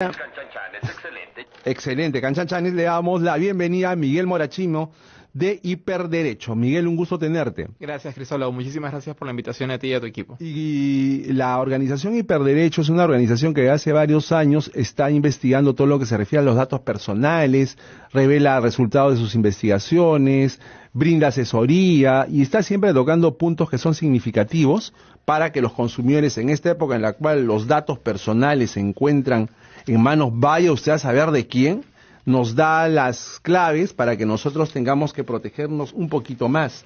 excelente. Excelente, Canchanchanes. Le damos la bienvenida a Miguel Morachino de Hiperderecho. Miguel, un gusto tenerte. Gracias, Cristóbal. Muchísimas gracias por la invitación a ti y a tu equipo. Y la organización Hiperderecho es una organización que hace varios años está investigando todo lo que se refiere a los datos personales, revela resultados de sus investigaciones, brinda asesoría y está siempre tocando puntos que son significativos para que los consumidores en esta época en la cual los datos personales se encuentran en manos, vaya usted a saber de quién, nos da las claves para que nosotros tengamos que protegernos un poquito más.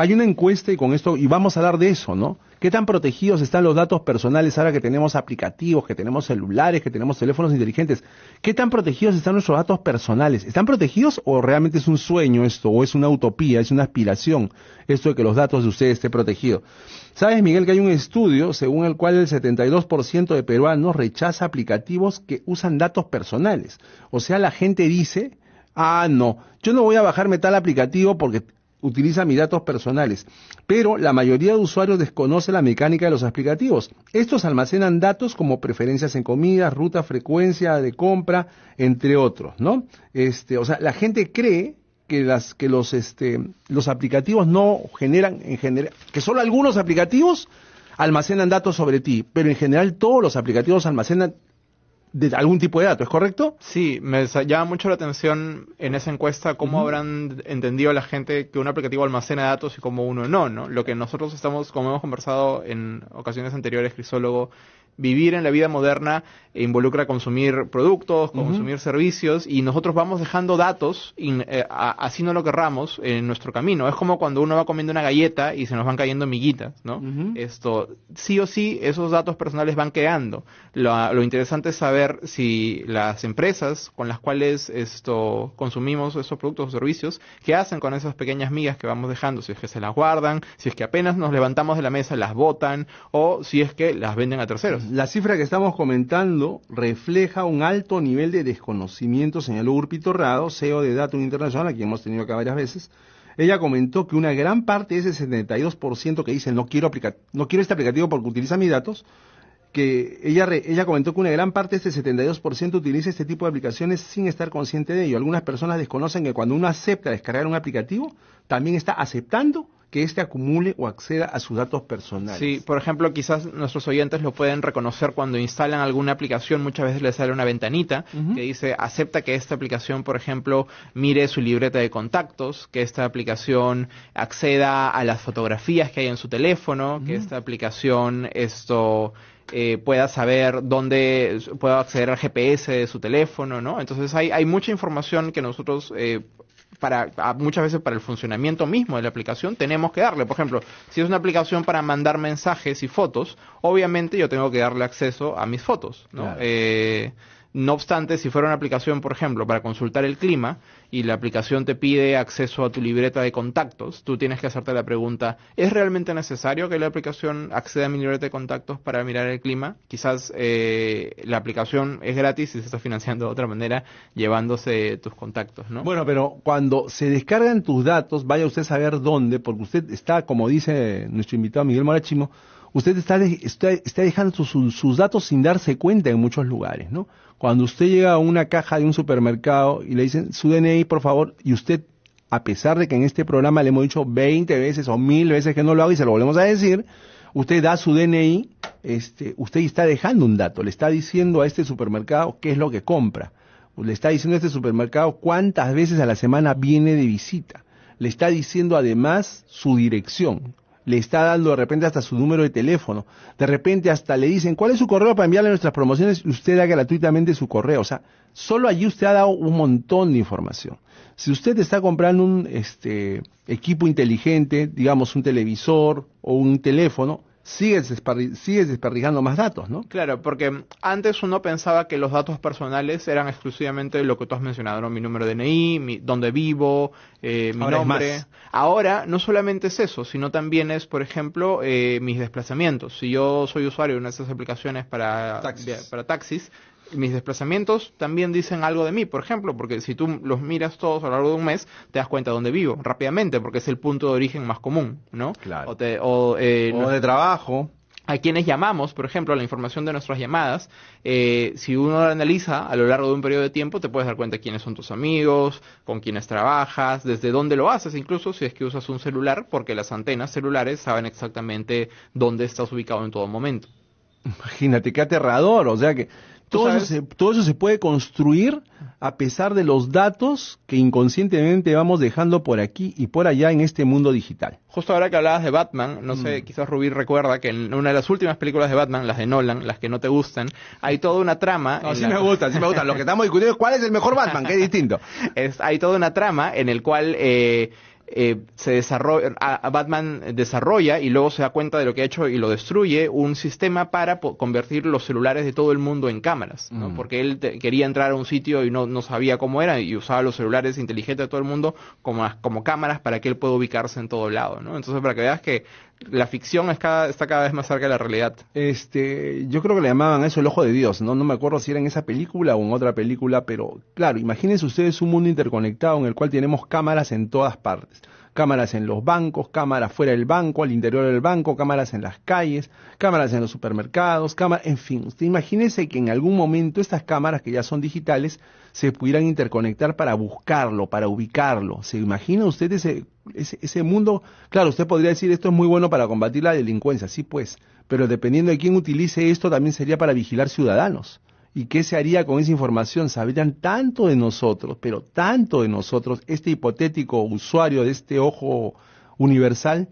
Hay una encuesta y con esto, y vamos a hablar de eso, ¿no? ¿Qué tan protegidos están los datos personales ahora que tenemos aplicativos, que tenemos celulares, que tenemos teléfonos inteligentes? ¿Qué tan protegidos están nuestros datos personales? ¿Están protegidos o realmente es un sueño esto, o es una utopía, es una aspiración esto de que los datos de ustedes estén protegidos? ¿Sabes, Miguel, que hay un estudio según el cual el 72% de peruanos rechaza aplicativos que usan datos personales? O sea, la gente dice, ah, no, yo no voy a bajarme tal aplicativo porque utiliza mis datos personales, pero la mayoría de usuarios desconoce la mecánica de los aplicativos. Estos almacenan datos como preferencias en comida, ruta, frecuencia de compra, entre otros, ¿no? Este, o sea, la gente cree que las que los este los aplicativos no generan en general que solo algunos aplicativos almacenan datos sobre ti, pero en general todos los aplicativos almacenan de algún tipo de dato, ¿es correcto? Sí, me llama mucho la atención en esa encuesta cómo habrán entendido la gente que un aplicativo almacena datos y cómo uno no, ¿no? Lo que nosotros estamos, como hemos conversado en ocasiones anteriores, Crisólogo, vivir en la vida moderna involucra consumir productos, consumir servicios y nosotros vamos dejando datos, eh, así no lo querramos, en nuestro camino. Es como cuando uno va comiendo una galleta y se nos van cayendo miguitas, ¿no? Esto, sí o sí, esos datos personales van quedando. Lo, interesante es saber si las empresas con las cuales esto consumimos esos productos o servicios, qué hacen con esas pequeñas migas que vamos dejando, si es que se las guardan, si es que apenas nos levantamos de la mesa las botan o si es que las venden a terceros. La cifra que estamos comentando refleja un alto nivel de desconocimiento, señaló Urpito Rado, CEO de Datum Internacional, a quien hemos tenido acá varias veces. Ella comentó que una gran parte de ese 72% que dicen no quiero no quiero este aplicativo porque utiliza mis datos, que ella, ella comentó que una gran parte de ese 72% utiliza este tipo de aplicaciones sin estar consciente de ello. Algunas personas desconocen que cuando uno acepta descargar un aplicativo, también está aceptando que éste acumule o acceda a sus datos personales. Sí, por ejemplo, quizás nuestros oyentes lo pueden reconocer cuando instalan alguna aplicación, muchas veces les sale una ventanita que dice acepta que esta aplicación, por ejemplo, mire su libreta de contactos, que esta aplicación acceda a las fotografías que hay en su teléfono, que esta aplicación esto eh, pueda saber dónde pueda acceder al GPS de su teléfono, ¿no? Entonces hay, hay mucha información que nosotros eh, para muchas veces para el funcionamiento mismo de la aplicación tenemos que darle. Por ejemplo, si es una aplicación para mandar mensajes y fotos, obviamente yo tengo que darle acceso a mis fotos, ¿no? Eh, no obstante, si fuera una aplicación, por ejemplo, para consultar el clima y la aplicación te pide acceso a tu libreta de contactos, tú tienes que hacerte la pregunta, ¿es realmente necesario que la aplicación acceda a mi libreta de contactos para mirar el clima? Quizás eh, la aplicación es gratis y se está financiando de otra manera llevándose tus contactos, ¿no? Bueno, pero cuando se descargan tus datos, vaya usted a saber dónde, porque usted está, como dice nuestro invitado Miguel Morachimo, usted está, está, dejando sus, datos sin darse cuenta en muchos lugares, ¿no? Cuando usted llega a una caja de un supermercado y le dicen su DNI, por favor, y usted, a pesar de que en este programa le hemos dicho 20 veces o mil veces que no lo haga y se lo volvemos a decir, usted da su DNI, este, usted está dejando un dato, le está diciendo a este supermercado qué es lo que compra, le está diciendo a este supermercado cuántas veces a la semana viene de visita, le está diciendo además su dirección, le está dando de repente hasta su número de teléfono, de repente hasta le dicen cuál es su correo para enviarle nuestras promociones y usted da gratuitamente su correo. O sea, solo allí usted ha dado un montón de información. Si usted está comprando un este, equipo inteligente, digamos un televisor o un teléfono, sigues, desperdigando más datos, ¿no? Claro, porque antes uno pensaba que los datos personales eran exclusivamente lo que tú has mencionado, ¿no? Mi número de DNI, mi, dónde vivo, eh, mi nombre. Ahora no solamente es eso, sino también es, por ejemplo, eh, mis desplazamientos. Si yo soy usuario de una de estas aplicaciones para para taxis mis desplazamientos también dicen algo de mí, por ejemplo, porque si tú los miras todos a lo largo de un mes, te das cuenta de dónde vivo rápidamente, porque es el punto de origen más común, ¿no? Claro. O, eh, de trabajo. a quienes llamamos, por ejemplo, la información de nuestras llamadas, eh, si uno la analiza a lo largo de un periodo de tiempo, te puedes dar cuenta quiénes son tus amigos, con quiénes trabajas, desde dónde lo haces, incluso si es que usas un celular, porque las antenas celulares saben exactamente dónde estás ubicado en todo momento. Imagínate, qué aterrador, o sea que todo eso, se, todo eso se puede construir a pesar de los datos que inconscientemente vamos dejando por aquí y por allá en este mundo digital. Justo ahora que hablabas de Batman, no sé, mm. quizás Rubí recuerda que en una de las últimas películas de Batman, las de Nolan, las que no te gustan, hay toda una trama. No, sí me gustan, sí me gustan. Lo que estamos discutiendo es cuál es el mejor Batman, que es distinto. es, hay toda una trama en el cual eh, eh, se desarrolla, Batman desarrolla y luego se da cuenta de lo que ha hecho y lo destruye un sistema para convertir los celulares de todo el mundo en cámaras, ¿no? Mm. Porque él quería entrar a un sitio y no, no sabía cómo era y usaba los celulares inteligentes de todo el mundo como, como cámaras para que él pueda ubicarse en todo lado, ¿no? Entonces, para que veas que la ficción es cada, está cada vez más cerca de la realidad. Este, yo creo que le llamaban eso el ojo de Dios, ¿no? No me acuerdo si era en esa película o en otra película, pero claro, imagínense ustedes un mundo interconectado en el cual tenemos cámaras en todas partes. Cámaras en los bancos, cámaras fuera del banco, al interior del banco, cámaras en las calles, cámaras en los supermercados, cámaras, en fin. Usted imagínese que en algún momento estas cámaras que ya son digitales se pudieran interconectar para buscarlo, para ubicarlo. ¿Se imagina usted ese, ese, mundo? Claro, usted podría decir esto es muy bueno para combatir la delincuencia, sí pues, pero dependiendo de quién utilice esto también sería para vigilar ciudadanos. ¿Y qué se haría con esa información? Sabrían tanto de nosotros, pero tanto de nosotros, este hipotético usuario de este ojo universal.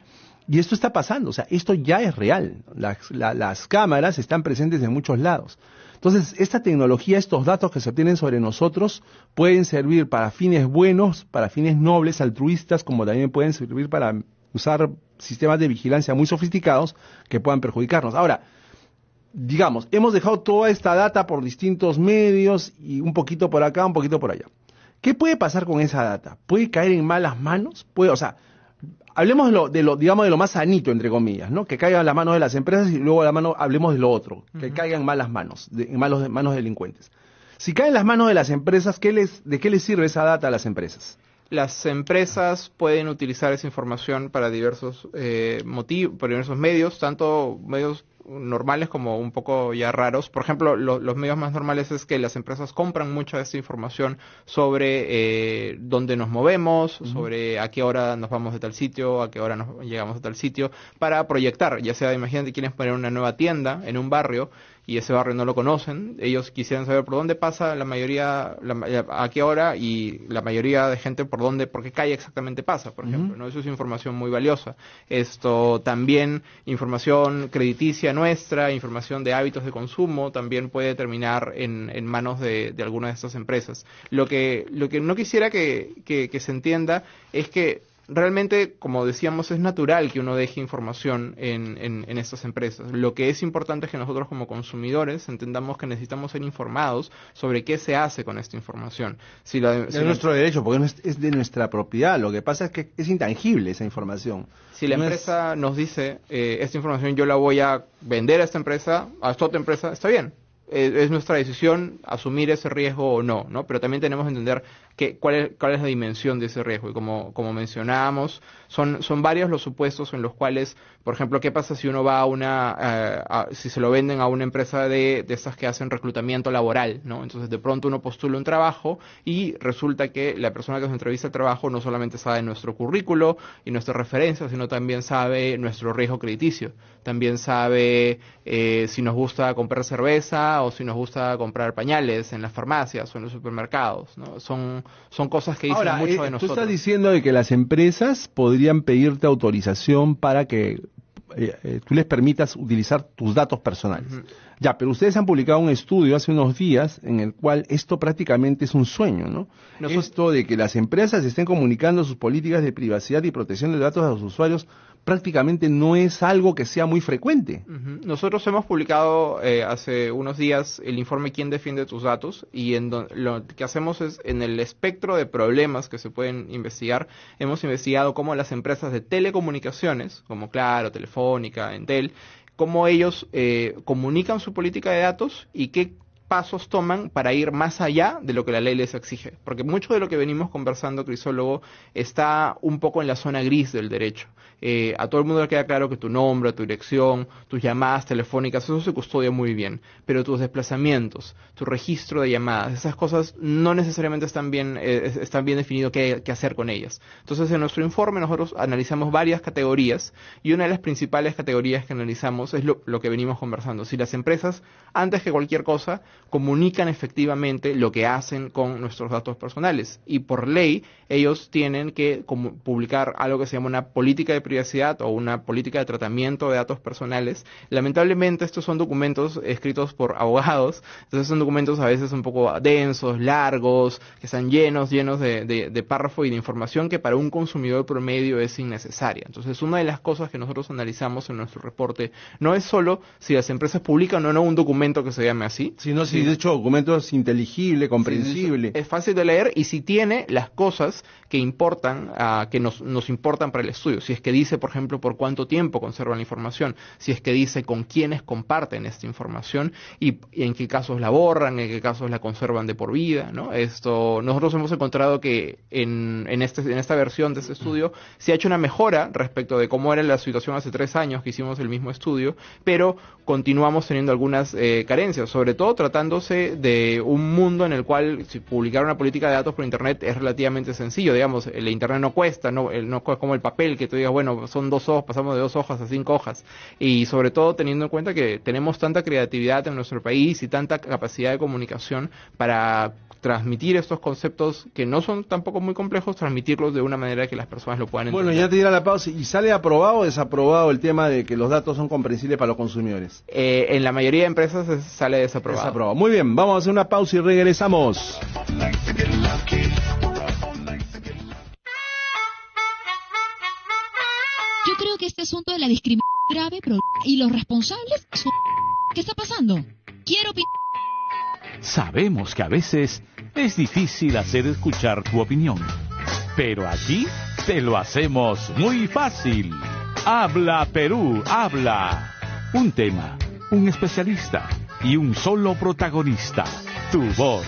Y esto está pasando, o sea, esto ya es real. Las, cámaras están presentes en muchos lados. Entonces, esta tecnología, estos datos que se obtienen sobre nosotros, pueden servir para fines buenos, para fines nobles, altruistas, como también pueden servir para usar sistemas de vigilancia muy sofisticados que puedan perjudicarnos. Ahora, digamos, hemos dejado toda esta data por distintos medios y un poquito por acá, un poquito por allá. ¿Qué puede pasar con esa data? ¿Puede caer en malas manos? Puede, o sea, hablemos de lo, de lo, digamos, de lo más sanito, entre comillas, ¿no? Que caiga en las manos de las empresas y luego la mano, hablemos de lo otro, que caiga en malas manos, en malos, manos delincuentes. Si cae en las manos de las empresas, ¿qué les, ¿de qué les sirve esa data a las empresas? Las empresas pueden utilizar esa información para diversos eh, motivos, para diversos medios, tanto medios normales como un poco ya raros. Por ejemplo, los medios más normales es que las empresas compran mucha de esta información sobre eh, dónde nos movemos, sobre a qué hora nos vamos de tal sitio, a qué hora nos llegamos a tal sitio, para proyectar, ya sea, imagínate, quieres poner una nueva tienda en un barrio y ese barrio no lo conocen, ellos quisieran saber por dónde pasa la mayoría, a qué hora y la mayoría de gente por dónde, por qué calle exactamente pasa, por ejemplo, ¿no? Eso es información muy valiosa. Esto también, información crediticia nuestra, información de hábitos de consumo, también puede terminar en, en manos de, de alguna de estas empresas. Lo que, lo que no quisiera que, que se entienda es que realmente, como decíamos, es natural que uno deje información en, en, estas empresas. Lo que es importante es que nosotros como consumidores entendamos que necesitamos ser informados sobre qué se hace con esta información. Si es nuestro derecho, porque es, de nuestra propiedad. Lo que pasa es que es intangible esa información. Si la empresa nos dice, eh, esta información yo la voy a vender a esta empresa, a esta otra empresa, está bien. Es nuestra decisión asumir ese riesgo o no, ¿no? Pero también tenemos que entender que, cuál, es, cuál es la dimensión de ese riesgo. Y como, como mencionábamos, son, son varios los supuestos en los cuales, por ejemplo, ¿qué pasa si uno va a una, eh, si se lo venden a una empresa de, de estas que hacen reclutamiento laboral, ¿no? Entonces de pronto uno postula un trabajo y resulta que la persona que nos entrevista el trabajo no solamente sabe nuestro currículo y nuestra referencia, sino también sabe nuestro riesgo crediticio. También sabe eh, si nos gusta comprar cerveza o si nos gusta comprar pañales en las farmacias o en los supermercados, ¿no? Son son cosas que dicen mucho de nosotros. Tú estás diciendo de que las empresas podrían pedirte autorización para que eh, eh, tú les permitas utilizar tus datos personales. Ya, pero ustedes han publicado un estudio hace unos días en el cual esto prácticamente es un sueño, ¿no? Esto de que las empresas estén comunicando sus políticas de privacidad y protección de datos a los usuarios prácticamente no es algo que sea muy frecuente. Nosotros hemos publicado eh, hace unos días el informe ¿Quién defiende tus datos? y en lo que hacemos es en el espectro de problemas que se pueden investigar, hemos investigado cómo las empresas de telecomunicaciones, como Claro, Telefónica, Entel, cómo ellos eh, comunican su política de datos y qué pasos toman para ir más allá de lo que la ley les exige. Porque mucho de lo que venimos conversando, Crisólogo, está un poco en la zona gris del derecho. Eh, a todo el mundo le queda claro que tu nombre, tu dirección, tus llamadas telefónicas, eso se custodia muy bien. Pero tus desplazamientos, tu registro de llamadas, esas cosas no necesariamente están bien, eh, están bien definido qué, hacer con ellas. Entonces, en nuestro informe nosotros analizamos varias categorías y una de las principales categorías que analizamos es lo que venimos conversando. Si las empresas, antes que cualquier cosa, comunican efectivamente lo que hacen con nuestros datos personales. Y por ley, ellos tienen que publicar algo que se llama una política de privacidad o una política de tratamiento de datos personales. Lamentablemente, estos son documentos escritos por abogados, entonces son documentos a veces un poco densos, largos, que están llenos, llenos de, de, párrafo y de información que para un consumidor promedio es innecesaria. Entonces, una de las cosas que nosotros analizamos en nuestro reporte no es solo si las empresas publican o no un documento que se llame así, sino si de hecho documento es inteligible, comprensible. es fácil de leer y si tiene las cosas que importan, uh, que nos, nos importan para el estudio. Si es que dice, por ejemplo, por cuánto tiempo conservan la información, si es que dice con quiénes comparten esta información y, en qué casos la borran, en qué casos la conservan de por vida, ¿no? Esto, nosotros hemos encontrado que en, en, este, en esta versión de este estudio se ha hecho una mejora respecto de cómo era la situación hace tres años que hicimos el mismo estudio, pero continuamos teniendo algunas eh, carencias, sobre todo tratándose de un mundo en el cual si publicar una política de datos por Internet es relativamente sencillo, digamos, el Internet no cuesta, no, no es como el papel que tú digas, bueno, son dos hojas, pasamos de dos hojas a cinco hojas, y sobre todo teniendo en cuenta que tenemos tanta creatividad en nuestro país y tanta capacidad de comunicación para transmitir estos conceptos que no son tampoco muy complejos, transmitirlos de una manera que las personas lo puedan entender. Bueno, ya te dirá la pausa. ¿Y sale aprobado o desaprobado el tema de que los datos son comprensibles para los consumidores? Eh, en la mayoría de empresas sale desaprobado. Desaprobado. Muy bien, vamos a hacer una pausa y regresamos. Yo creo que este asunto de la discriminación es grave, pero ¿y los responsables? ¿Qué está pasando? Quiero Sabemos que a veces es difícil hacer escuchar tu opinión, pero aquí te lo hacemos muy fácil. Habla Perú, habla. Un tema, un especialista y un solo protagonista, tu voz.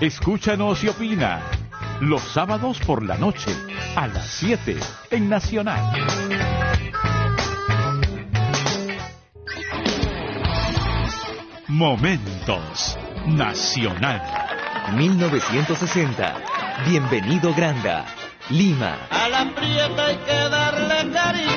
Escúchanos y opina. Los sábados por la noche, a las 7, en Nacional. Momentos Nacional. 1960. Bienvenido Granda. Lima. A la prieta hay que darle cariño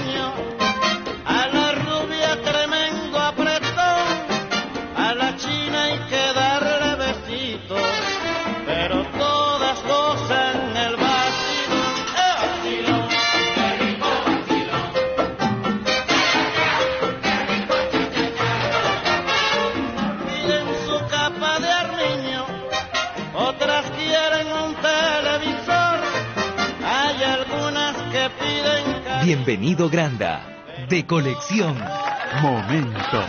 Bienvenido Granda, de colección. Momentos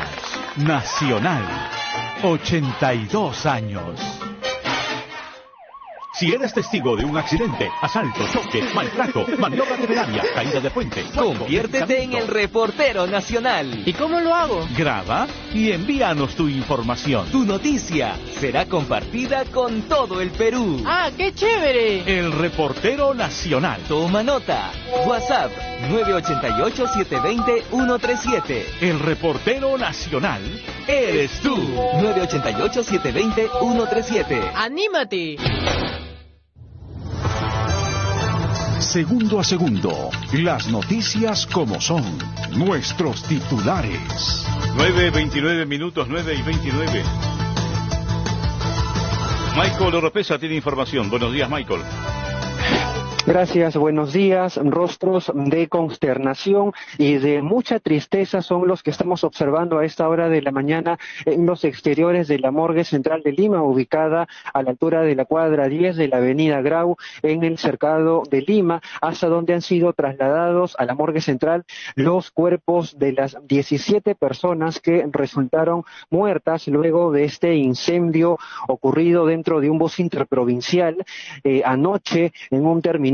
Nacional. 82 años. Si eres testigo de un accidente, asalto, choque, maltrato, maniobra temeraria, caída de puente, conviértete en el reportero nacional. ¿Y cómo lo hago? Graba y envíanos tu información. Tu noticia será compartida con todo el Perú. ¡Ah, qué chévere! El reportero nacional. Toma nota. WhatsApp 988-720-137. El reportero nacional eres tú. 988-720-137. ¡Anímate! Segundo a segundo, las noticias como son, nuestros titulares. 9.29 minutos, 9 y 29. Michael Oropesa tiene información. Buenos días, Michael. Gracias, buenos días. Rostros de consternación y de mucha tristeza son los que estamos observando a esta hora de la mañana en los exteriores de la morgue central de Lima, ubicada a la altura de la cuadra 10 de la avenida Grau, en el cercado de Lima, hasta donde han sido trasladados a la morgue central los cuerpos de las 17 personas que resultaron muertas luego de este incendio ocurrido dentro de un bus interprovincial eh, anoche en un terminal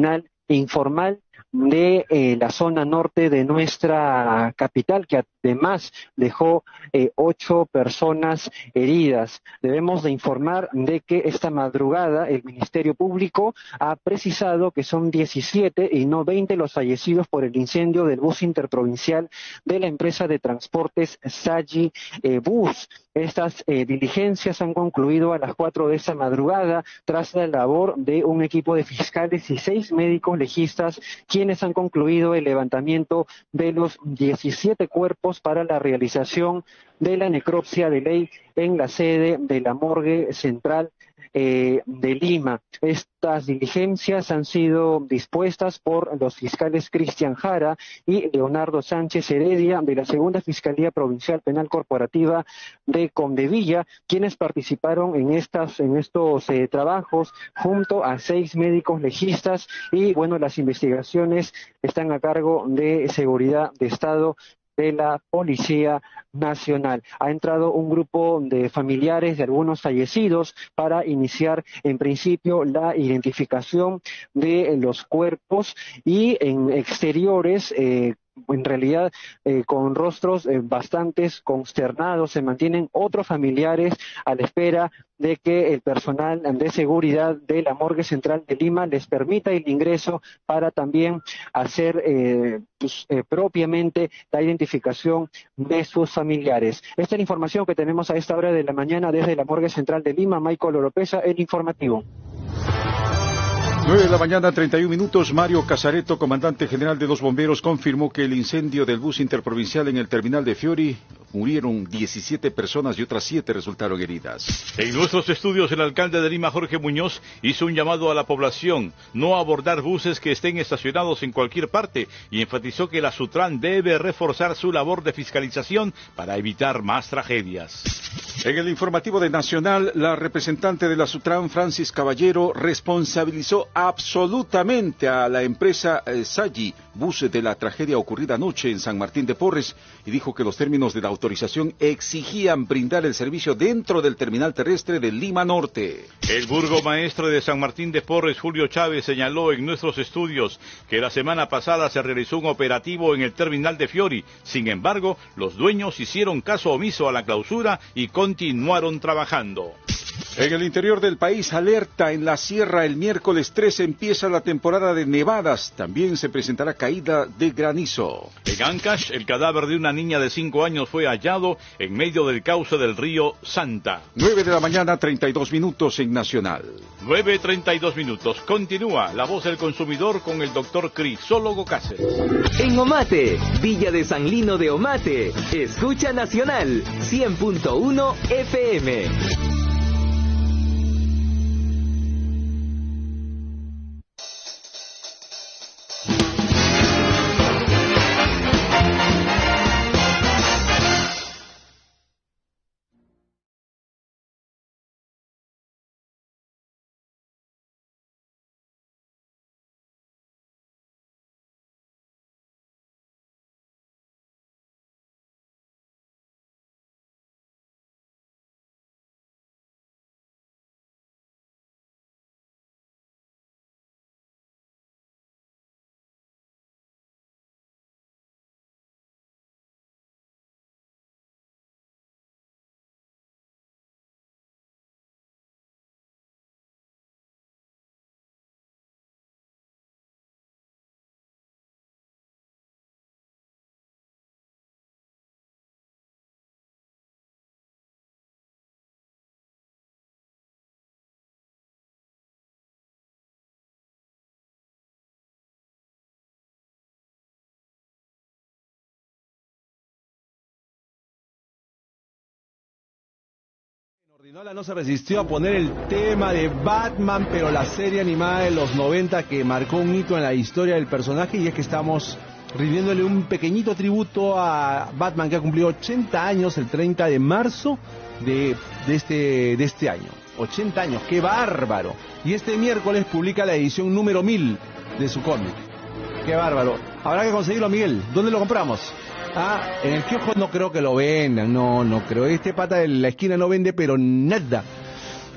informal de eh, la zona norte de nuestra capital, que además dejó eh, ocho personas heridas. Debemos de informar de que esta madrugada el Ministerio Público ha precisado que son 17 y no 20 los fallecidos por el incendio del bus interprovincial de la empresa de transportes Sagi eh, Bus. Estas diligencias han concluido a las cuatro de esa madrugada tras la labor de un equipo de fiscales y seis médicos legistas quienes han concluido el levantamiento de los 17 cuerpos para la realización de la necropsia de ley en la sede de la morgue central eh, de Lima. Estas diligencias han sido dispuestas por los fiscales Cristian Jara y Leonardo Sánchez Heredia de la Segunda Fiscalía Provincial Penal Corporativa de Condevilla, quienes participaron en estas en estos eh, trabajos junto a seis médicos legistas y bueno las investigaciones están a cargo de seguridad de Estado de la Policía Nacional. Ha entrado un grupo de familiares de algunos fallecidos para iniciar en principio la identificación de los cuerpos y en exteriores eh, en realidad eh, con rostros eh, bastante consternados, se mantienen otros familiares a la espera de que el personal de seguridad de la morgue central de Lima les permita el ingreso para también hacer eh, pues, propiamente la identificación de sus familiares. Esta es la información que tenemos a esta hora de la mañana desde la morgue central de Lima. Michael Oropesa, el informativo. 9 de la mañana, 31 minutos. Mario Casareto, comandante general de los bomberos, confirmó que el incendio del bus interprovincial en el terminal de Fiori murieron 17 personas y otras 7 resultaron heridas. En nuestros estudios, el alcalde de Lima, Jorge Muñoz, hizo un llamado a la población no abordar buses que estén estacionados en cualquier parte y enfatizó que la Sutran debe reforzar su labor de fiscalización para evitar más tragedias. En el informativo de Nacional, la representante de la Sutran, Francis Caballero, responsabilizó absolutamente a la empresa eh, Sagi, bus de la tragedia ocurrida anoche en San Martín de Porres, y dijo que los términos de la autorización exigían brindar el servicio dentro del terminal terrestre de Lima Norte. El burgomaestre de San Martín de Porres, Julio Chávez, señaló en nuestros estudios que la semana pasada se realizó un operativo en el terminal de Fiori. Sin embargo, los dueños hicieron caso omiso a la clausura y continuaron trabajando. En el interior del país, alerta en la sierra el miércoles 3 empieza la temporada de nevadas. También se presentará caída de granizo. En Ancash, el cadáver de una niña de 5 años fue hallado en medio del cauce del río Santa. 9 de la mañana, 32 minutos en Nacional. 9.32 minutos. Continúa la voz del consumidor con el doctor Crisólogo Cáceres. En Omate, Villa de San Lino de Omate, escucha Nacional 100.1 FM. Ordinola no se resistió a poner el tema de Batman, pero la serie animada de los 90 que marcó un hito en la historia del personaje y es que estamos rindiéndole un pequeñito tributo a Batman que ha cumplido 80 años el 30 de marzo de, este, de este año. 80 años, qué bárbaro. Y este miércoles publica la edición número 1000 de su cómic. Qué bárbaro. Habrá que conseguirlo, Miguel. ¿Dónde lo compramos? Ah, en el kiosco no creo que lo vendan, no, no creo. Este pata de la esquina no vende, pero nada.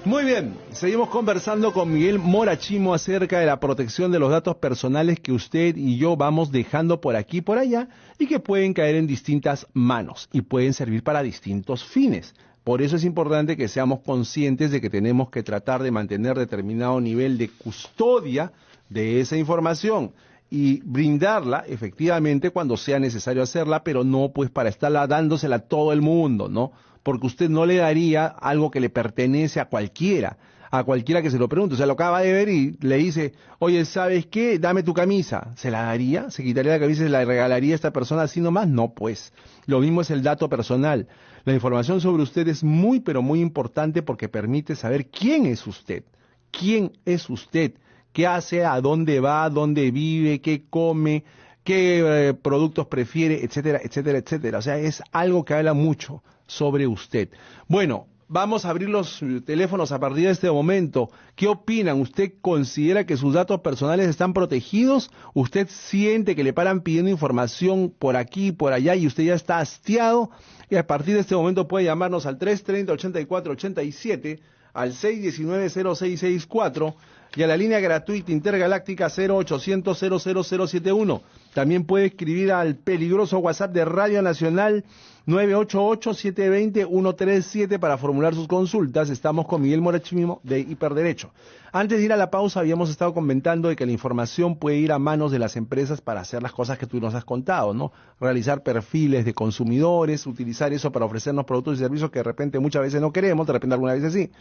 Muy bien, seguimos conversando con Miguel Morachimo acerca de la protección de los datos personales que usted y yo vamos dejando por aquí y por allá y que pueden caer en distintas manos y pueden servir para distintos fines. Por eso es importante que seamos conscientes de que tenemos que tratar de mantener determinado nivel de custodia de esa información y brindarla efectivamente cuando sea necesario hacerla, pero no pues para estarla dándosela a todo el mundo, ¿no? porque usted no le daría algo que le pertenece a cualquiera, a cualquiera que se lo pregunte. O sea, lo acaba de ver y le dice, oye, ¿sabes qué? Dame tu camisa. ¿Se la daría? ¿Se quitaría la camisa y se la regalaría a esta persona así nomás? No, pues. Lo mismo es el dato personal. La información sobre usted es muy, pero muy importante porque permite saber quién es usted. ¿Quién es usted? ¿Qué hace? ¿A dónde va? ¿Dónde vive? ¿Qué come? ¿Qué eh, productos prefiere? Etcétera, etcétera, etcétera. O sea, es algo que habla mucho sobre usted. Bueno, vamos a abrir los teléfonos a partir de este momento. ¿Qué opinan? ¿Usted considera que sus datos personales están protegidos? ¿Usted siente que le paran pidiendo información por aquí por allá y usted ya está hastiado? Y a partir de este momento puede llamarnos al 330-8487, al 619-0664 y a la línea gratuita intergaláctica 0800 00071. También puede escribir al peligroso WhatsApp de Radio Nacional 988-720-137 para formular sus consultas. Estamos con Miguel Morachimo de Hiperderecho. Antes de ir a la pausa, habíamos estado comentando de que la información puede ir a manos de las empresas para hacer las cosas que tú nos has contado, ¿no? Realizar perfiles de consumidores, utilizar eso para ofrecernos productos y servicios que de repente muchas veces no queremos, de repente alguna vez sí.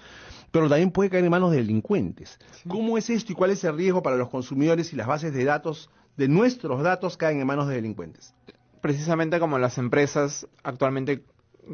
Pero también puede caer en manos de delincuentes. ¿Cómo es esto y cuál es el riesgo para los consumidores si las bases de datos, de nuestros datos, caen en manos de delincuentes? precisamente como las empresas actualmente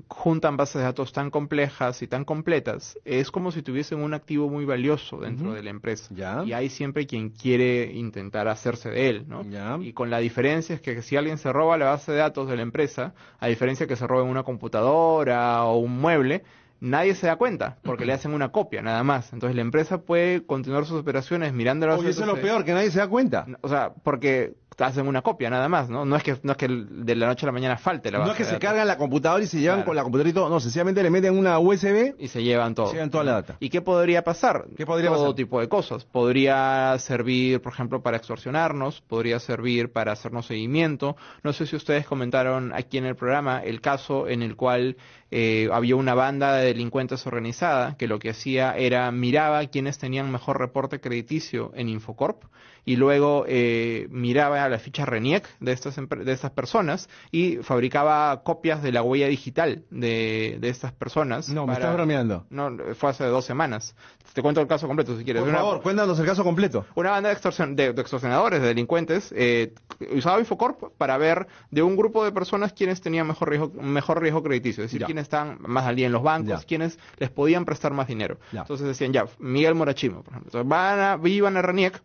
juntan bases de datos tan complejas y tan completas, es como si tuviesen un activo muy valioso dentro de la empresa. Y hay siempre quien quiere intentar hacerse de él, ¿no? Y con la diferencia es que si alguien se roba la base de datos de la empresa, a diferencia que se robe una computadora o un mueble, nadie se da cuenta porque le hacen una copia nada más. Entonces la empresa puede continuar sus operaciones mirando las Oye, eso es lo peor, que nadie se da cuenta. O sea, porque hacen una copia nada más, ¿no? No es que no es que de la noche a la mañana falte la base No es que se cargan la computadora y se llevan con la computadora y todo, no, sencillamente le meten una USB y se llevan todo. Se llevan toda la data. ¿Y qué podría pasar? ¿Qué podría todo tipo de cosas. Podría servir, por ejemplo, para extorsionarnos, podría servir para hacernos seguimiento. No sé si ustedes comentaron aquí en el programa el caso en el cual eh, había una banda de delincuentes organizada que lo que hacía era miraba quiénes tenían mejor reporte crediticio en Infocorp y luego eh, miraba la ficha RENIEC de estas, de estas personas y fabricaba copias de la huella digital de, de estas personas. No, me estás bromeando. No, fue hace dos semanas. Te cuento el caso completo si quieres. Por favor, cuéntanos el caso completo. Una banda de, extorsion, de, extorsionadores, de delincuentes, eh, usaba Infocorp para ver de un grupo de personas quienes tenían mejor riesgo, mejor riesgo crediticio, es decir, quienes están más al día en los bancos, quienes les podían prestar más dinero. Entonces decían, ya, Miguel Morachimo, por ejemplo. Entonces van a, iban a RENIEC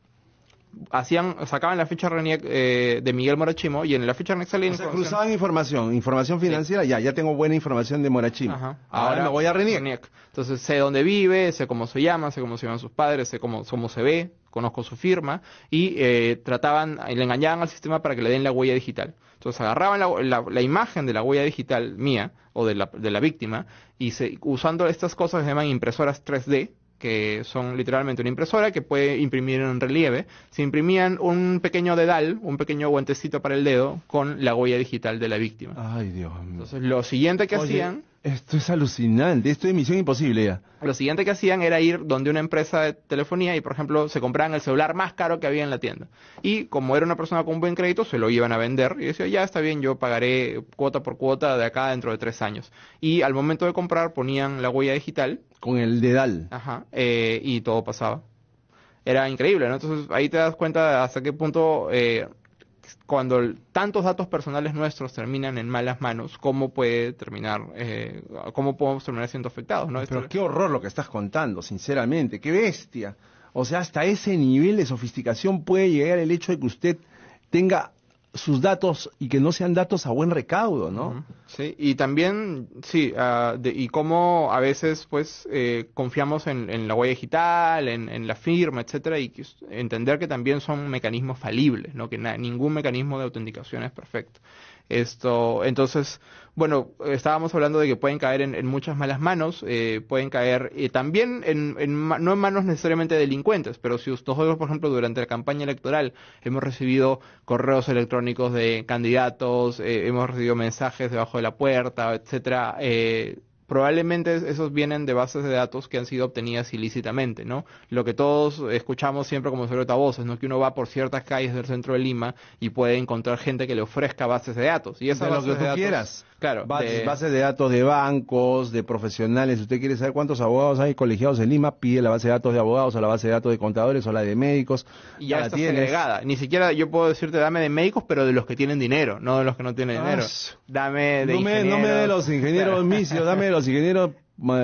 hacían sacaban la ficha RENIEC eh, de Miguel Morachimo y en la ficha RENIEC salía o cruzaban información, información financiera, ya, ya tengo buena información de Morachimo. Ahora, me voy a RENIEC. Entonces sé dónde vive, sé cómo se llama, sé cómo se llaman sus padres, sé cómo, cómo se ve, conozco su firma y eh, trataban, le engañaban al sistema para que le den la huella digital. Entonces agarraban la, la, imagen de la huella digital mía o de la, de la víctima y se, usando estas cosas que se llaman impresoras 3D, que son literalmente una impresora que puede imprimir en relieve, se imprimían un pequeño dedal, un pequeño guantecito para el dedo, con la huella digital de la víctima. Ay, Dios mío. Entonces, lo siguiente que hacían... Esto es alucinante, esto es misión imposible ya. Lo siguiente que hacían era ir donde una empresa de telefonía y, por ejemplo, se compraban el celular más caro que había en la tienda. Y como era una persona con buen crédito, se lo iban a vender y decía, ya está bien, yo pagaré cuota por cuota de acá dentro de tres años. Y al momento de comprar ponían la huella digital con el dedal. Ajá, eh, y todo pasaba. Era increíble, ¿no? Entonces ahí te das cuenta de hasta qué punto eh, cuando tantos datos personales nuestros terminan en malas manos, cómo puede terminar, eh, cómo podemos terminar siendo afectados, ¿no? Pero qué horror lo que estás contando, sinceramente, qué bestia. O sea, hasta ese nivel de sofisticación puede llegar el hecho de que usted tenga sus datos y que no sean datos a buen recaudo, ¿no? Sí, y también, sí, uh, y cómo a veces, pues, eh, confiamos en, en, la huella digital, en, en, la firma, etcétera, y entender que también son mecanismos falibles, ¿no? Que ningún mecanismo de autenticación es perfecto. Esto, entonces, bueno, estábamos hablando de que pueden caer en, muchas malas manos, eh, pueden caer y también en, no en manos necesariamente delincuentes, pero si nosotros, por ejemplo, durante la campaña electoral hemos recibido correos electrónicos de candidatos, eh, hemos recibido mensajes debajo de la puerta, etcétera, eh, probablemente esos vienen de bases de datos que han sido obtenidas ilícitamente, ¿no? Lo que todos escuchamos siempre como voces, ¿no? Que uno va por ciertas calles del centro de Lima y puede encontrar gente que le ofrezca bases de datos. Y esas de lo que tú quieras. Claro. Bases de... datos de bancos, de profesionales. Si usted quiere saber cuántos abogados hay colegiados en Lima, pide la base de datos de abogados o la base de datos de contadores o la de médicos. Y ya, está segregada. Ni siquiera yo puedo decirte dame de médicos, pero de los que tienen dinero, no de los que no tienen dinero. Dame de no me, no me de los ingenieros misios, dame de los ingenieros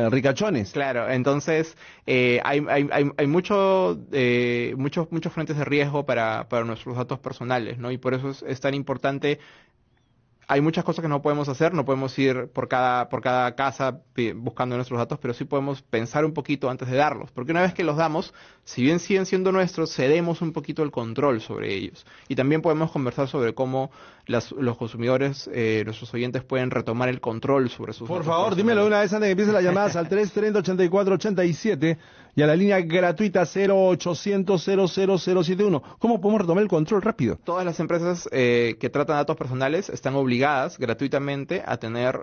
ricachones. Claro, entonces eh, hay, hay, hay, hay mucho, eh, muchos, muchos frentes de riesgo para, para nuestros datos personales, ¿no? Y por eso es tan importante hay muchas cosas que no podemos hacer, no podemos ir por cada, por cada casa buscando nuestros datos, pero sí podemos pensar un poquito antes de darlos, porque una vez que los damos, si bien siguen siendo nuestros, cedemos un poquito el control sobre ellos. Y también podemos conversar sobre cómo las, los consumidores, eh, nuestros oyentes pueden retomar el control sobre sus Por favor, dímelo una vez antes de que empiecen las llamadas al 330 84 87 y a la línea gratuita 0800 00071. ¿Cómo podemos retomar el control rápido? Todas las empresas eh, que tratan datos personales están obligadas gratuitamente a tener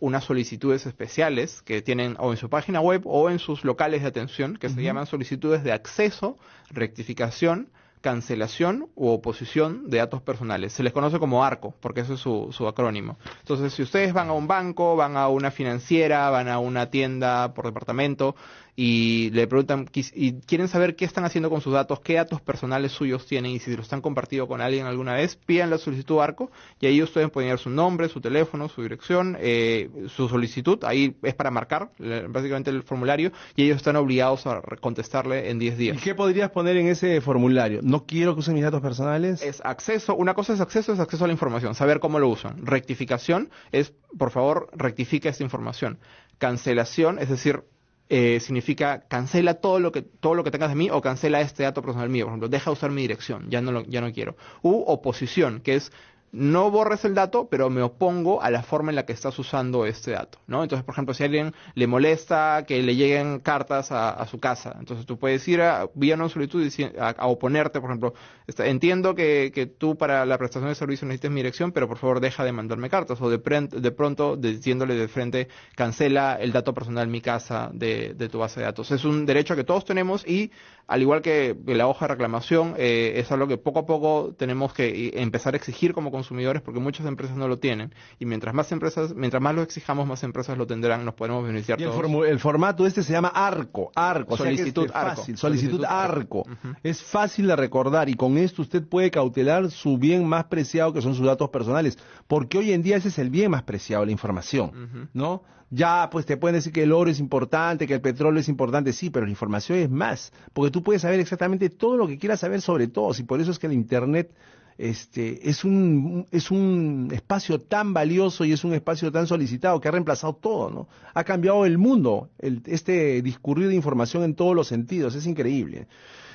unas solicitudes especiales que tienen o en su página web o en sus locales de atención que se llaman solicitudes de acceso, rectificación, cancelación u oposición de datos personales. Se les conoce como ARCO, porque eso es su, su, acrónimo. Entonces, si ustedes van a un banco, van a una financiera, van a una tienda por departamento y le preguntan y quieren saber qué están haciendo con sus datos, qué datos personales suyos tienen y si los han compartido con alguien alguna vez, pidan la solicitud ARCO y ahí ustedes pueden poner su nombre, su teléfono, su dirección, eh, su solicitud, ahí es para marcar básicamente el formulario y ellos están obligados a contestarle en 10 días. ¿Y qué podrías poner en ese formulario? No quiero que usen mis datos personales. Es acceso, una cosa es acceso, es acceso a la información, saber cómo lo usan. Rectificación es, por favor, rectifica esta información. Cancelación, es decir, eh, significa cancela todo lo que todo lo que tengas de mí o cancela este dato personal mío por ejemplo deja usar mi dirección ya no lo, ya no quiero u oposición que es no borres el dato, pero me opongo a la forma en la que estás usando este dato, ¿no? Entonces, por ejemplo, si a alguien le molesta que le lleguen cartas a, su casa, entonces tú puedes ir a, vía una solicitud a, a, oponerte, por ejemplo, entiendo que, tú para la prestación de servicio necesites mi dirección, pero por favor deja de mandarme cartas, o de, de pronto diciéndole de frente, cancela el dato personal mi casa de, tu base de datos. Es un derecho que todos tenemos y al igual que la hoja de reclamación, eh, es algo que poco a poco tenemos que empezar a exigir como consumidores porque muchas empresas no lo tienen. Y mientras más empresas, mientras más lo exijamos, más empresas lo tendrán, nos podemos beneficiar y El, formato este se llama ARCO, ARCO, solicitud Fácil, solicitud, ARCO. Es fácil de recordar y con esto usted puede cautelar su bien más preciado que son sus datos personales, porque hoy en día ese es el bien más preciado, la información, ¿no? Ya, pues te pueden decir que el oro es importante, que el petróleo es importante, sí, pero la información es más, porque tú puedes saber exactamente todo lo que quieras saber sobre todos, y por eso es que el Internet este, es, un, es un espacio tan valioso y es un espacio tan solicitado que ha reemplazado todo, ¿no? Ha cambiado el mundo, este discurrir de información en todos los sentidos, es increíble.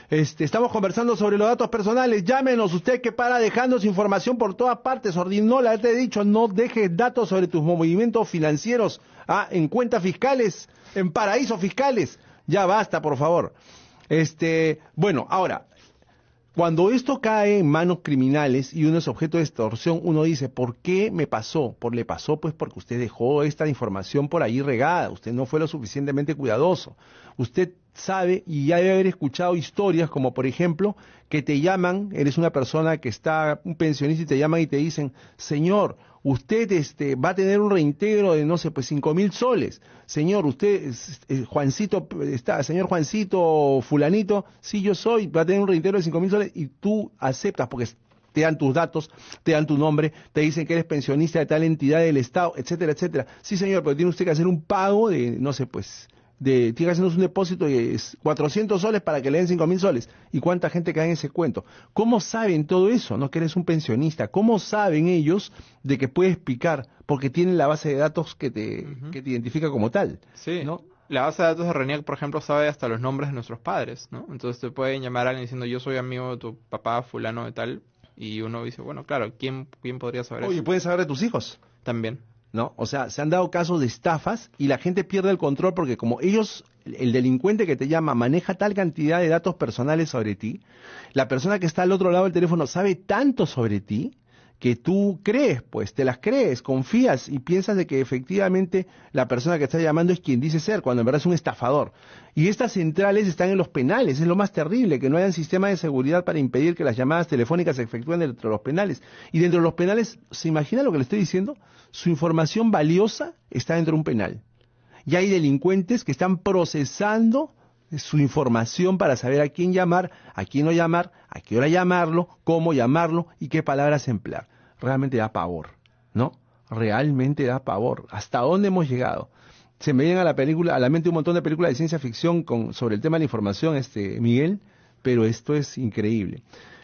Este, estamos conversando sobre los datos personales. Llámenos usted que para dejando su información por todas partes. Ordinola, te he dicho, no dejes datos sobre tus movimientos financieros ah, en cuentas fiscales, en paraísos fiscales. Ya basta, por favor. Este, bueno, ahora, cuando esto cae en manos criminales y uno es objeto de extorsión, uno dice, ¿por qué me pasó? Por le pasó pues porque usted dejó esta información por ahí regada, usted no fue lo suficientemente cuidadoso. Usted sabe y ya debe haber escuchado historias como por ejemplo que te llaman, eres una persona que está, un pensionista y te llaman y te dicen, señor, usted este, va a tener un reintegro de, no sé, pues cinco mil soles. Señor, usted, eh, Juancito, está, señor Juancito, fulanito, sí yo soy, va a tener un reintegro de cinco mil soles y tú aceptas porque te dan tus datos, te dan tu nombre, te dicen que eres pensionista de tal entidad del Estado, etcétera, etcétera. Sí, señor, pero tiene usted que hacer un pago de, no sé, pues, de, tiene que hacernos un depósito de 400 soles para que le den 5 mil soles. ¿Y cuánta gente cae en ese cuento? ¿Cómo saben todo eso? No que eres un pensionista. ¿Cómo saben ellos de que puedes picar? Porque tienen la base de datos que te, que te identifica como tal. Sí. ¿no? La base de datos de RENIAC, por ejemplo, sabe hasta los nombres de nuestros padres, ¿no? Entonces te pueden llamar a alguien diciendo yo soy amigo de tu papá fulano de tal Y uno dice, bueno, claro, ¿quién, quién podría saber Oye, eso? pueden saber de tus hijos. También. ¿No? O sea, se han dado casos de estafas y la gente pierde el control porque como ellos, el delincuente que te llama maneja tal cantidad de datos personales sobre ti, la persona que está al otro lado del teléfono sabe tanto sobre ti que tú crees, pues te las crees, confías y piensas de que efectivamente la persona que está llamando es quien dice ser, cuando en verdad es un estafador. Y estas centrales están en los penales, es lo más terrible, que no hayan sistema de seguridad para impedir que las llamadas telefónicas se efectúen dentro de los penales. Y dentro de los penales, ¿se imagina lo que le estoy diciendo? Su información valiosa está dentro de un penal. Y hay delincuentes que están procesando su información para saber a quién llamar, a quién no llamar, a qué hora llamarlo, cómo llamarlo y qué palabras emplear. Realmente da pavor, ¿no? Realmente da pavor. ¿Hasta dónde hemos llegado? Se me vienen a la película, a la mente un montón de películas de ciencia ficción con, sobre el tema de la información, este, Miguel, pero esto es increíble.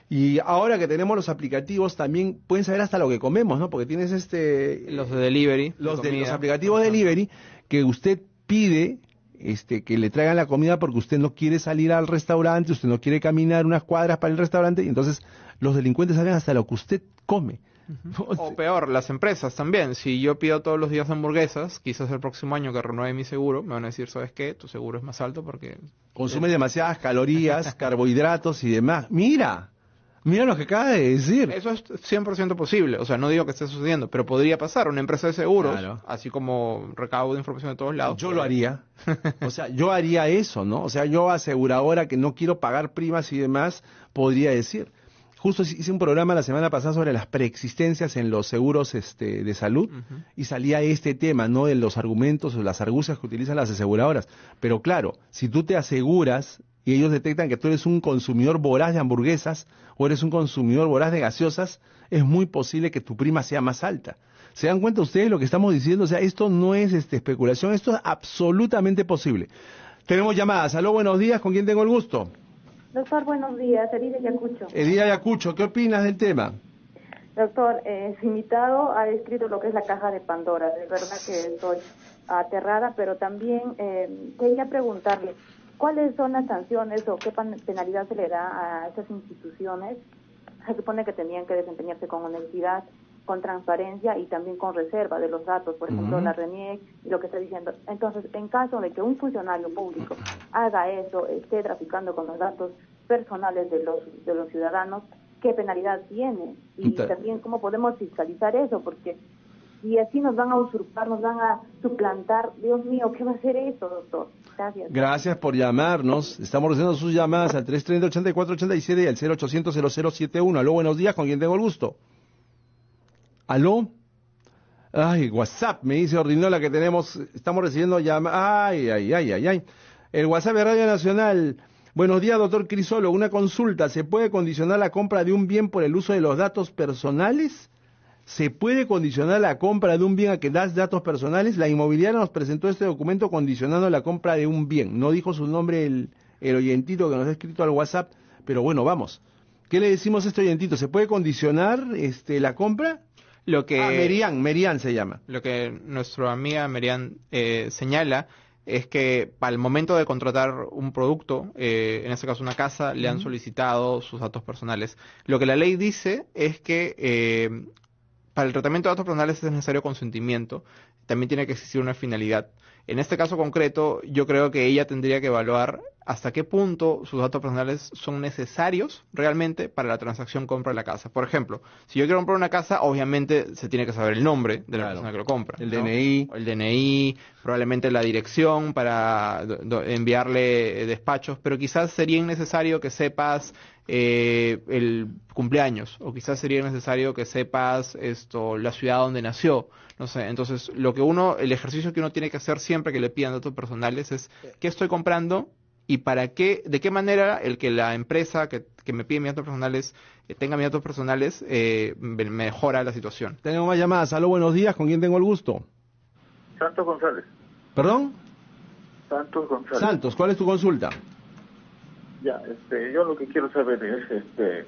Y ahora que tenemos los aplicativos, también pueden saber hasta lo que comemos, ¿no? Porque tienes este... Los de delivery. Los, de, los aplicativos de delivery que usted pide este, que le traigan la comida porque usted no quiere salir al restaurante, usted no quiere caminar unas cuadras para el restaurante, y entonces los delincuentes saben hasta lo que usted come. O peor, las empresas también. Si yo pido todos los días hamburguesas, quizás el próximo año que renueve mi seguro, me van a decir, ¿sabes qué? Tu seguro es más alto porque... Consume demasiadas calorías, carbohidratos y demás. Mira, mira lo que acaba de decir. Eso es 100% posible. O sea, no digo que esté sucediendo, pero podría pasar. Una empresa de seguros, Claro. así como recaudo de información de todos lados. Yo lo haría. O sea, yo haría eso, ¿no? O sea, yo aseguradora que no quiero pagar primas y demás, podría decir. Justo hice un programa la semana pasada sobre las preexistencias en los seguros este, de salud y salía este tema, ¿no? De los argumentos o las argucias que utilizan las aseguradoras. Pero claro, si tú te aseguras y ellos detectan que tú eres un consumidor voraz de hamburguesas o eres un consumidor voraz de gaseosas, es muy posible que tu prima sea más alta. ¿Se dan cuenta ustedes lo que estamos diciendo? O sea, esto no es este, especulación, esto es absolutamente posible. Tenemos llamadas. Aló, buenos días, ¿con quién tengo el gusto? Doctor, buenos días. Elide Yacucho. Edía Ayacucho, ¿qué opinas del tema? Doctor, eh, su invitado ha descrito lo que es la caja de Pandora. De verdad que estoy aterrada, pero también eh, quería preguntarle, ¿cuáles son las sanciones o qué penalidad se le da a esas instituciones? Se supone que tenían que desempeñarse con honestidad, con transparencia y también con reserva de los datos, por ejemplo, la RENIEC y lo que está diciendo. Entonces, en caso de que un funcionario público haga eso, esté traficando con los datos personales de los, de los ciudadanos, ¿qué penalidad tiene? Y Ta- también cómo podemos fiscalizar eso, porque si así nos van a usurpar, nos van a suplantar, Dios mío, ¿qué va a hacer eso, doctor? Gracias. Gracias por llamarnos. Estamos recibiendo sus llamadas al 330-8487 y al 0800-0071. Aló, buenos días, ¿con quién tengo el gusto? ¿Aló? Ay, WhatsApp, me dice Ordinola que tenemos, estamos recibiendo llamadas. Ay, ay, ay, ay, ay. El WhatsApp de Radio Nacional. Buenos días, doctor Crisolo. Una consulta. ¿Se puede condicionar la compra de un bien por el uso de los datos personales? ¿Se puede condicionar la compra de un bien a que das datos personales? La inmobiliaria nos presentó este documento condicionando la compra de un bien. No dijo su nombre el, el oyentito que nos ha escrito al WhatsApp, pero bueno, vamos. ¿Qué le decimos a este oyentito? ¿Se puede condicionar este, la compra? Lo que... Ah, Merian, Merian se llama. Lo que nuestra amiga Merian eh, señala es que para el momento de contratar un producto, eh, en este caso una casa, le han solicitado sus datos personales. Lo que la ley dice es que eh, para el tratamiento de datos personales es necesario consentimiento, también tiene que existir una finalidad. En este caso concreto, yo creo que ella tendría que evaluar hasta qué punto sus datos personales son necesarios realmente para la transacción compra de la casa. Por ejemplo, si yo quiero comprar una casa, obviamente se tiene que saber el nombre de la Claro. persona que lo compra. El ¿no? DNI. El DNI, probablemente la dirección para enviarle despachos, pero quizás sería innecesario que sepas eh, el cumpleaños o quizás sería necesario que sepas esto la ciudad donde nació no sé entonces lo que uno el ejercicio que uno tiene que hacer siempre que le pidan datos personales es qué estoy comprando y para qué de qué manera el que la empresa que, que me pide mis datos personales eh, tenga mis datos personales eh, me- mejora la situación Tenemos más llamadas. Aló, buenos días, ¿con quién tengo el gusto? Santos González. ¿Perdón? Santos González. Santos, ¿cuál es tu consulta? Ya, este, yo lo que quiero saber es, este,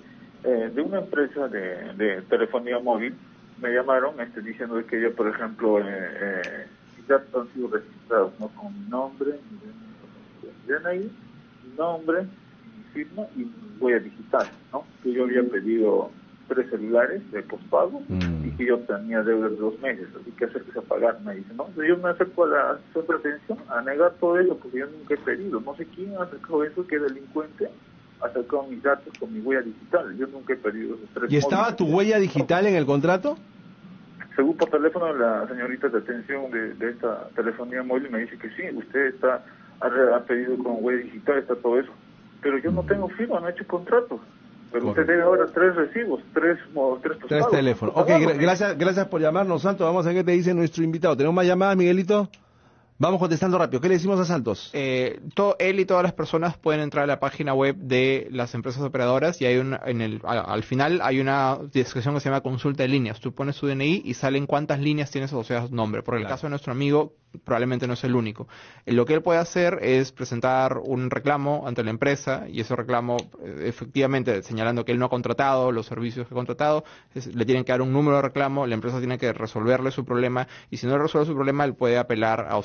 eh, de una empresa de, de telefonía móvil, me llamaron este, diciendo que yo, por ejemplo, eh, eh, mis datos han sido registrados, ¿no? Con mi nombre, mi DNI, mi nombre, mi firma y mi huella digital, ¿no? Que yo había pedido tres celulares de postpago Mm. y que yo tenía deuda de dos meses, así que acérquese a pagar, me dice, ¿no? Yo me acerco a la centro de atención a negar todo eso porque yo nunca he pedido, no sé quién ha acercado eso, qué delincuente ha sacado mis datos con mi huella digital, yo nunca he pedido esos tres ¿Y estaba móviles. tu huella digital en el contrato? Según por teléfono, la señorita de atención de, de esta telefonía móvil me dice que sí, usted está ha, pedido con huella digital, está todo eso. Pero yo no tengo firma, no he hecho contrato. Pero usted debe ahora tres recibos, tres, tres Tres teléfonos. Ok, gra- gracias, gracias por llamarnos, Santos. Vamos a ver qué te dice nuestro invitado. ¿Tenemos más llamadas, Miguelito? Vamos contestando rápido. ¿Qué le decimos a Santos? Eh, él y todas las personas pueden entrar a la página web de las empresas operadoras y hay un, en el, al final hay una descripción que se llama consulta de líneas. Tú pones tu DNI y salen cuántas líneas tienes asociadas a tu nombre. Por el Claro. caso de nuestro amigo, probablemente no es el único. Eh, Lo que él puede hacer es presentar un reclamo ante la empresa y ese reclamo, eh, efectivamente, señalando que él no ha contratado los servicios que ha contratado, es- le tienen que dar un número de reclamo, la empresa tiene que resolverle su problema y si no resuelve su problema, él puede apelar a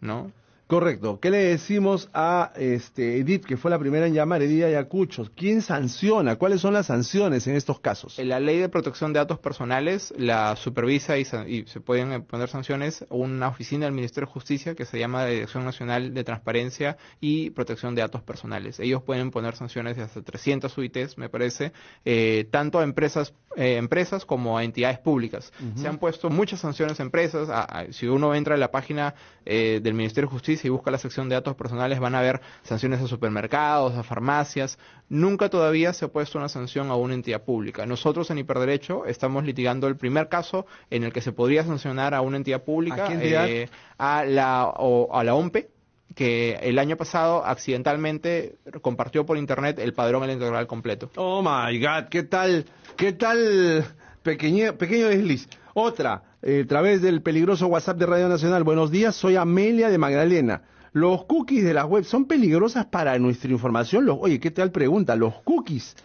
¿no? Correcto. ¿Qué le decimos a este, Edith, que fue la primera en llamar, Edith Ayacucho? ¿Quién sanciona? ¿Cuáles son las sanciones en estos casos? La ley de protección de datos personales la supervisa y, y se pueden eh, poner sanciones una oficina del Ministerio de Justicia que se llama Dirección Nacional de Transparencia y Protección de Datos Personales. Ellos pueden poner sanciones de hasta 300 UITs, me parece, eh, tanto a empresas, eh, empresas como a entidades públicas. Se han puesto muchas sanciones a empresas. a- a- si uno entra en la página eh, del Ministerio de Justicia y busca la sección de datos personales, van a ver sanciones a supermercados, a farmacias. Nunca todavía se ha puesto una sanción a una entidad pública. Nosotros en Hiperderecho estamos litigando el primer caso en el que se podría sancionar a una entidad pública, ¿A entidad? eh, a la o- a la OMPE que el año pasado accidentalmente compartió por internet el padrón electoral completo. Oh my God, ¿qué tal? ¿Qué tal? Pequeño, pequeño desliz. Otra, eh, a través del peligroso WhatsApp de Radio Nacional. Buenos días, soy Amelia de Magdalena. ¿Los cookies de las web son peligrosas para nuestra información? Los, oye, ¿qué tal pregunta? ¿Los cookies?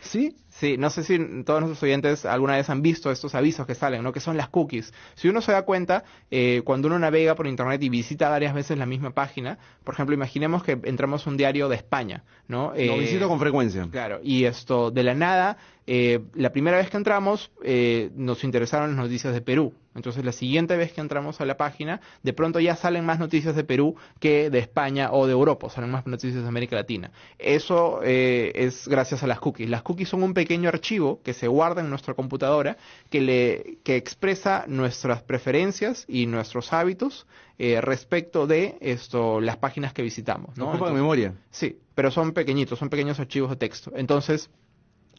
¿Sí? Sí, no sé si todos nuestros oyentes alguna vez han visto estos avisos que salen, ¿no? Que son las cookies. Si uno se da cuenta, eh, cuando uno navega por internet y visita varias veces la misma página, por ejemplo, imaginemos que entramos a un diario de España, ¿no? Lo Eh, visito con frecuencia. Claro, y esto, de la nada, eh, la primera vez que entramos, eh, nos interesaron las noticias de Perú. Entonces, la siguiente vez que entramos a la página, de pronto ya salen más noticias de Perú que de España o de Europa, salen más noticias de América Latina. Eso eh, es gracias a las cookies. Las cookies son un pequeño archivo que se guarda en nuestra computadora que, le, que expresa nuestras preferencias y nuestros hábitos eh, respecto de esto, las páginas que visitamos. ¿no? Ocupan Entonces- memoria. Sí, pero son pequeñitos, son pequeños archivos de texto. Entonces,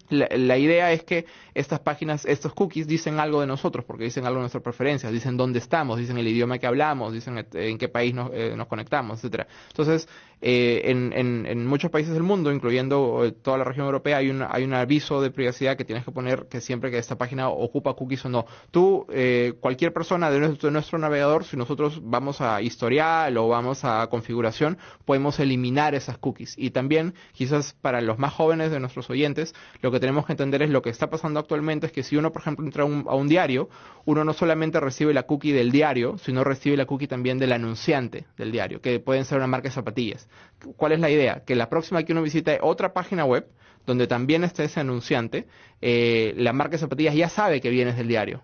la, la idea es que estas páginas, estos cookies dicen algo de nosotros, porque dicen algo de nuestras preferencias, dicen dónde estamos, dicen el idioma que hablamos, dicen en qué país nos, eh, nos conectamos, etcétera. Entonces, eh, en, en- muchos países del mundo, incluyendo eh, toda la región europea, hay un, hay un aviso de privacidad que tienes que poner que siempre que esta página ocupa cookies o no. Tú, eh, cualquier persona de nuestro navegador, si nosotros vamos a historial o vamos a configuración, podemos eliminar esas cookies. Y también, quizás para los más jóvenes de nuestros oyentes, lo que tenemos que entender es lo que está pasando actualmente es que si uno, por ejemplo, entra a un, a un diario, uno no solamente recibe la cookie del diario, sino recibe la cookie también del anunciante del diario, que pueden ser una marca de zapatillas. ¿Cuál es la idea? Que la próxima que uno visite otra página web, donde también está ese anunciante, eh, la marca de zapatillas ya sabe que vienes del diario.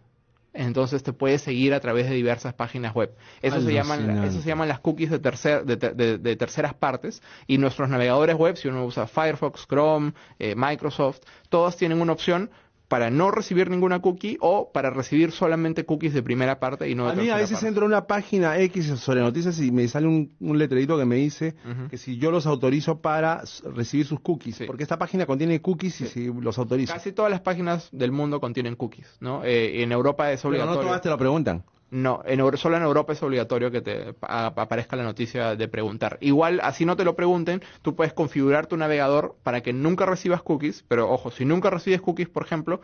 Entonces te puede seguir a través de diversas páginas web. Eso se llaman, eso se llaman las cookies de, tercer, de, de- de terceras partes. Y nuestros navegadores web, si uno usa Firefox, Chrome, eh, Microsoft, todos tienen una opción para no recibir ninguna cookie o para recibir solamente cookies de primera parte y no de A mí a veces parte. entro a una página X sobre noticias y me sale un, un letrerito que me dice que si yo los autorizo para recibir sus cookies, Sí. porque esta página contiene cookies y si los autorizo. Casi todas las páginas del mundo contienen cookies, ¿no? Eh, en Europa es Pero no obligatorio. todas te lo preguntan. No, en, solo en Europa es obligatorio que te aparezca la noticia de preguntar. Igual, así no te lo pregunten, tú puedes configurar tu navegador para que nunca recibas cookies, pero ojo, si nunca recibes cookies, por ejemplo,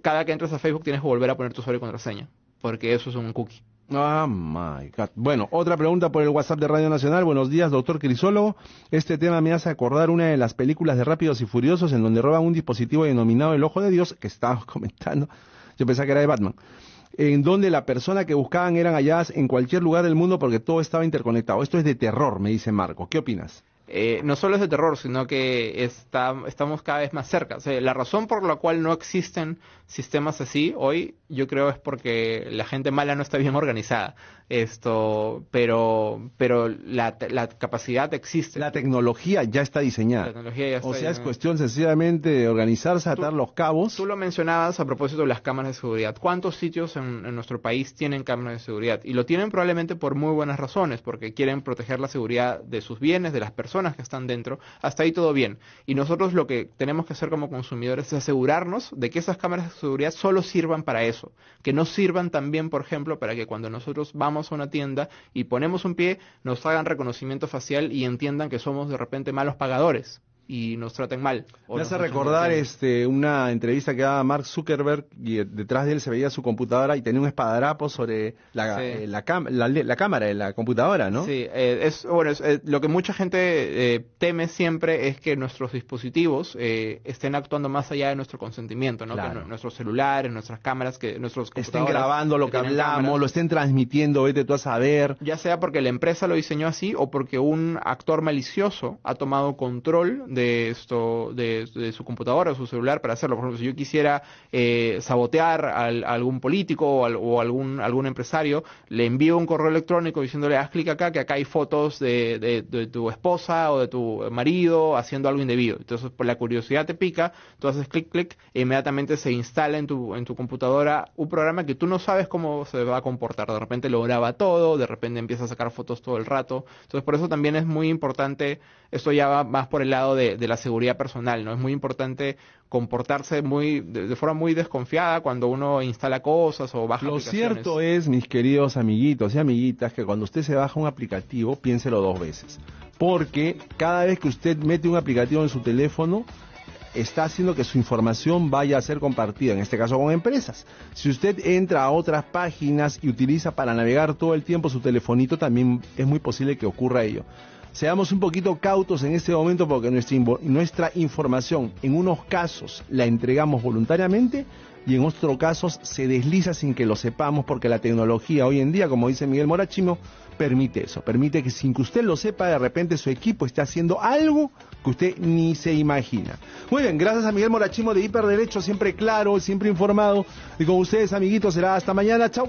cada que entres a Facebook tienes que volver a poner tu usuario y contraseña, porque eso es un cookie. Ah, my God. Bueno, otra pregunta por el WhatsApp de Radio Nacional. Buenos días, doctor Crisólogo. Este tema me hace acordar una de las películas de Rápidos y Furiosos en donde roban un dispositivo denominado El Ojo de Dios, que estábamos comentando. Yo pensaba que era de Batman. En donde la persona que buscaban eran halladas en cualquier lugar del mundo porque todo estaba interconectado. Esto es de terror, me dice Marco. ¿Qué opinas? Eh, no solo es de terror, sino que está, estamos cada vez más cerca. O sea, la razón por la cual no existen sistemas así hoy, yo creo es porque la gente mala no está bien organizada. Esto, pero, pero la, la capacidad existe. La tecnología ya está diseñada. La tecnología ya está o sea, es cuestión sencillamente de organizarse, atar los cabos. Tú lo mencionabas a propósito de las cámaras de seguridad. ¿Cuántos sitios en, en nuestro país tienen cámaras de seguridad? Y lo tienen probablemente por muy buenas razones, porque quieren proteger la seguridad de sus bienes, de las personas que están dentro. Hasta ahí todo bien. Y nosotros lo que tenemos que hacer como consumidores es asegurarnos de que esas cámaras de seguridad solo sirvan para eso. Que no sirvan también, por ejemplo, para que cuando nosotros vamos a una tienda y ponemos un pie, nos hagan reconocimiento facial y entiendan que somos de repente malos pagadores y nos traten mal. Me hace recordar este, una entrevista que daba Mark Zuckerberg y eh, detrás de él se veía su computadora y tenía un espadadrapo sobre la, Sí. eh, la, cam- la, la cámara de la computadora, ¿no? Sí, eh, es, bueno, es, eh, lo que mucha gente eh, teme siempre es que nuestros dispositivos eh, estén actuando más allá de nuestro consentimiento, ¿no? Claro. Que nu- nuestros celulares, nuestras cámaras, que nuestros Estén grabando lo que hablamos, cámaras. lo estén transmitiendo, vete tú a saber. Ya sea porque la empresa lo diseñó así o porque un actor malicioso ha tomado control de esto, de, de su computadora o su celular para hacerlo. Por ejemplo, si yo quisiera eh, sabotear al- a algún político o, al- o algún, algún empresario, le envío un correo electrónico diciéndole haz clic acá, que acá hay fotos de, de- de tu esposa o de tu marido haciendo algo indebido. Entonces, por la curiosidad te pica, tú haces clic, clic, e inmediatamente se instala en tu, en tu computadora un programa que tú no sabes cómo se va a comportar. De repente lo graba todo, de repente empieza a sacar fotos todo el rato. Entonces, por eso también es muy importante, esto ya va más por el lado de, de la seguridad personal, ¿no? Es muy importante comportarse muy, de, de forma muy desconfiada cuando uno instala cosas o baja Lo aplicaciones. cierto es, mis queridos amiguitos y amiguitas, que cuando usted se baja un aplicativo, piénselo dos veces. Porque cada vez que usted mete un aplicativo en su teléfono, está haciendo que su información vaya a ser compartida, en este caso con empresas. Si usted entra a otras páginas y utiliza para navegar todo el tiempo su telefonito, también es muy posible que ocurra ello. Seamos un poquito cautos en este momento porque nuestra, información en unos casos la entregamos voluntariamente y en otros casos se desliza sin que lo sepamos porque la tecnología hoy en día, como dice Miguel Morachimo, permite eso, permite que sin que usted lo sepa, de repente su equipo esté haciendo algo que usted ni se imagina. Muy bien, gracias a Miguel Morachimo de Hiperderecho, siempre claro, siempre informado. Y con ustedes, amiguitos, será hasta mañana. Chau.